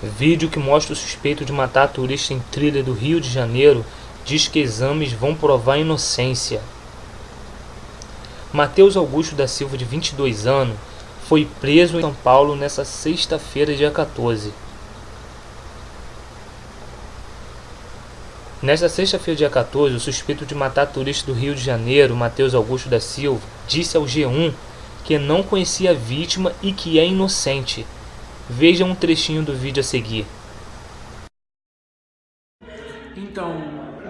Vídeo que mostra o suspeito de matar turista em trilha do Rio de Janeiro diz que exames vão provar inocência. Mateus Augusto da Silva, de 22 anos, foi preso em São Paulo nesta sexta-feira, dia 14. Nesta sexta-feira, dia 14, o suspeito de matar turista do Rio de Janeiro, Mateus Augusto da Silva, disse ao G1 que não conhecia a vítima e que é inocente. Veja um trechinho do vídeo a seguir. Então,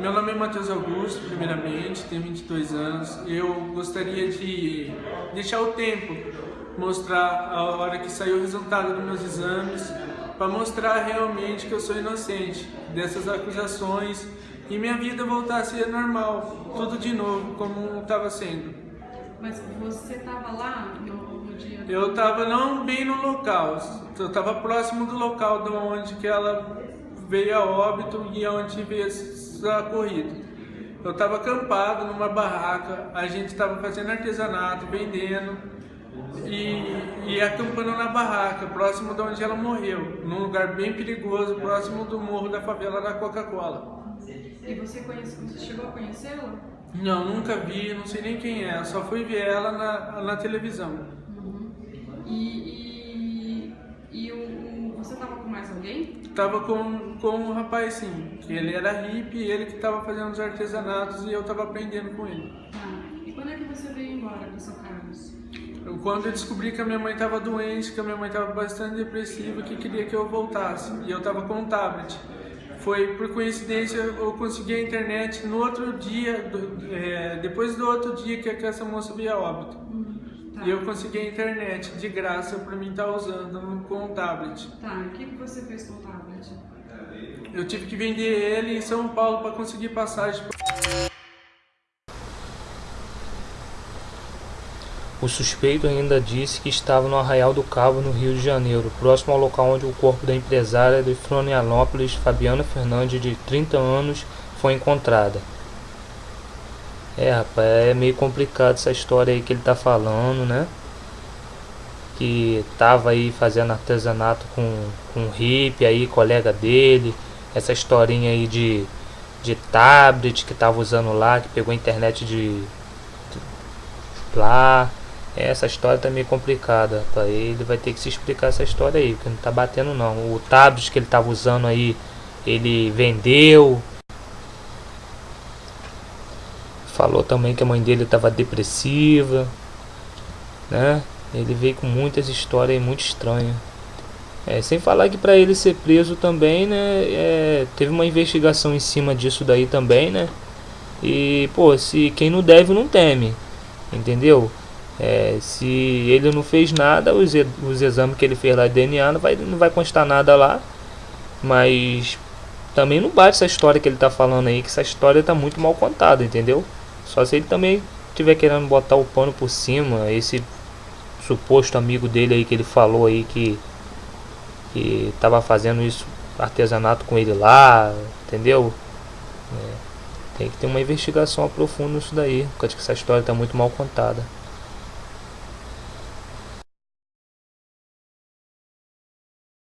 meu nome é Matheus Augusto, primeiramente, tenho 22 anos. Eu gostaria de deixar o tempo, mostrar a hora que saiu o resultado dos meus exames, para mostrar realmente que eu sou inocente dessas acusações e minha vida voltar a ser normal, tudo de novo, como estava sendo. Mas você estava lá no dia? Eu estava não bem no local, eu estava próximo do local de onde que ela veio a óbito e onde veio essa corrida. Eu estava acampado numa barraca, a gente estava fazendo artesanato, vendendo e, e acampando na barraca, próximo de onde ela morreu, num lugar bem perigoso, próximo do morro da favela da Coca-Cola. E você, conhece, você chegou a conhecê-la? Não, nunca vi, não sei nem quem é, só fui ver ela na, na televisão. E, e, e o, você tava com mais alguém? Tava com, com um rapaz sim, ele era hippie, ele que tava fazendo os artesanatos e eu tava aprendendo com ele. Ah, e quando é que você veio embora do São Carlos? Quando eu descobri que a minha mãe estava doente, que a minha mãe estava bastante depressiva, que queria que eu voltasse, e eu estava com um tablet. Foi por coincidência eu consegui a internet no outro dia, do, é, depois do outro dia que, que essa moça veio a óbito. Tá. E eu consegui a internet de graça para mim estar tá usando com o tablet. Tá, o que, que você fez com o tablet? Eu tive que vender ele em São Paulo para conseguir passagem. O suspeito ainda disse que estava no Arraial do Cabo, no Rio de Janeiro, próximo ao local onde o corpo da empresária de Florianópolis, Fabiana Fernandes, de 30 anos, foi encontrada. É, rapaz, é meio complicado essa história aí que ele tá falando, né? Que tava aí fazendo artesanato com, com um hippie aí, colega dele. Essa historinha aí de, de tablet que tava usando lá, que pegou internet de, de lá. É, essa história tá meio complicada. Pra ele vai ter que se explicar essa história aí, porque não tá batendo não. O tablet que ele tava usando aí, ele vendeu. Falou também que a mãe dele estava depressiva, né? Ele veio com muitas histórias muito estranhas. É, sem falar que para ele ser preso também, né? É, teve uma investigação em cima disso daí também, né? E, pô, se quem não deve não teme, entendeu? É, se ele não fez nada, os, os exames que ele fez lá de DNA não vai, não vai constar nada lá. Mas também não bate essa história que ele tá falando aí, que essa história tá muito mal contada, entendeu? Só se ele também tiver querendo botar o pano por cima, esse suposto amigo dele aí que ele falou aí que que tava fazendo isso artesanato com ele lá, entendeu? É, tem que ter uma investigação aprofunda nisso daí, porque essa história tá muito mal contada.